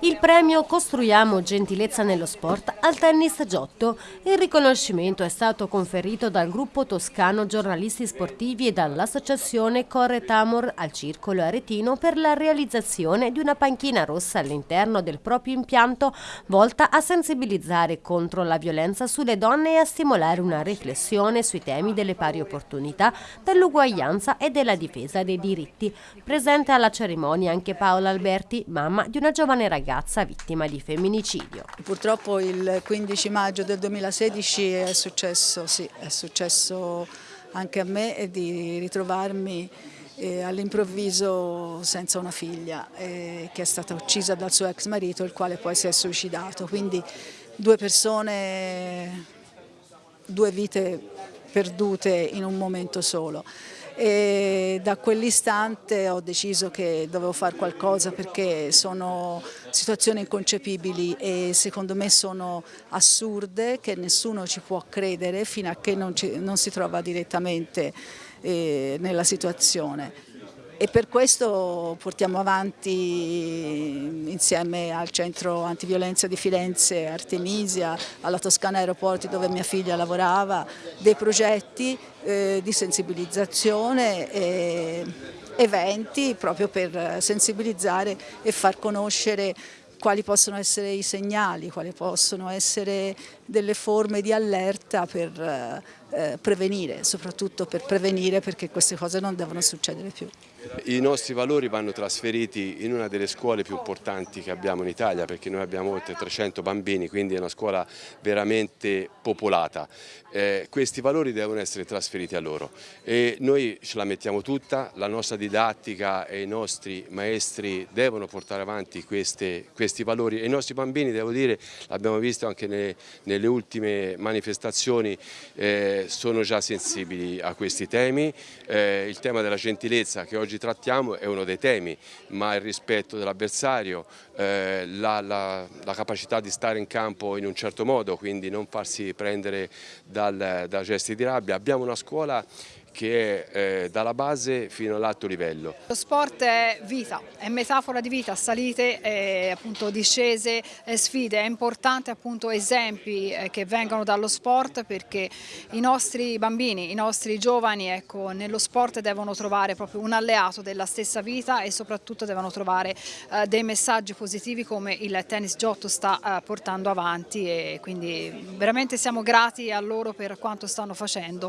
Il premio Costruiamo gentilezza nello sport al tennis Giotto. Il riconoscimento è stato conferito dal gruppo toscano giornalisti sportivi e dall'associazione Corre Tamor al Circolo Aretino per la realizzazione di una panchina rossa all'interno del proprio impianto volta a sensibilizzare contro la violenza sulle donne e a stimolare una riflessione sui temi delle pari opportunità, dell'uguaglianza e della difesa dei diritti. Presente alla cerimonia anche Paola Alberti, mamma di una giovane ragazza ragazza vittima di femminicidio. Purtroppo il 15 maggio del 2016 è successo, sì, è successo anche a me di ritrovarmi eh, all'improvviso senza una figlia eh, che è stata uccisa dal suo ex marito il quale poi si è suicidato. Quindi due persone, due vite perdute in un momento solo e da quell'istante ho deciso che dovevo fare qualcosa perché sono situazioni inconcepibili e secondo me sono assurde che nessuno ci può credere fino a che non, ci, non si trova direttamente eh, nella situazione e per questo portiamo avanti insieme al centro antiviolenza di Firenze, Artemisia, alla Toscana Aeroporti dove mia figlia lavorava, dei progetti eh, di sensibilizzazione e eventi proprio per sensibilizzare e far conoscere quali possono essere i segnali, quali possono essere delle forme di allerta per eh, prevenire, soprattutto per prevenire perché queste cose non devono succedere più. I nostri valori vanno trasferiti in una delle scuole più importanti che abbiamo in Italia perché noi abbiamo oltre 300 bambini, quindi è una scuola veramente popolata. Eh, questi valori devono essere trasferiti a loro e noi ce la mettiamo tutta, la nostra didattica e i nostri maestri devono portare avanti queste, questi valori e i nostri bambini, devo dire, l'abbiamo visto anche nelle, nelle ultime manifestazioni, eh, sono già sensibili a questi temi. Eh, il tema della gentilezza che oggi trattiamo è uno dei temi, ma il rispetto dell'avversario, eh, la, la, la, capacità di stare in campo in un certo modo, quindi non farsi prendere dal, da gesti di rabbia. Abbiamo una scuola che è eh, dalla base fino all'alto livello. Lo sport è vita, è metafora di vita, salite, eh, appunto, discese, eh, sfide, è importante appunto esempi eh, che vengano dallo sport perché i nostri bambini, i nostri giovani ecco, nello sport devono trovare proprio un alleato della stessa vita e soprattutto devono trovare eh, dei messaggi positivi come il tennis Giotto sta eh, portando avanti e quindi veramente siamo grati a loro per quanto stanno facendo.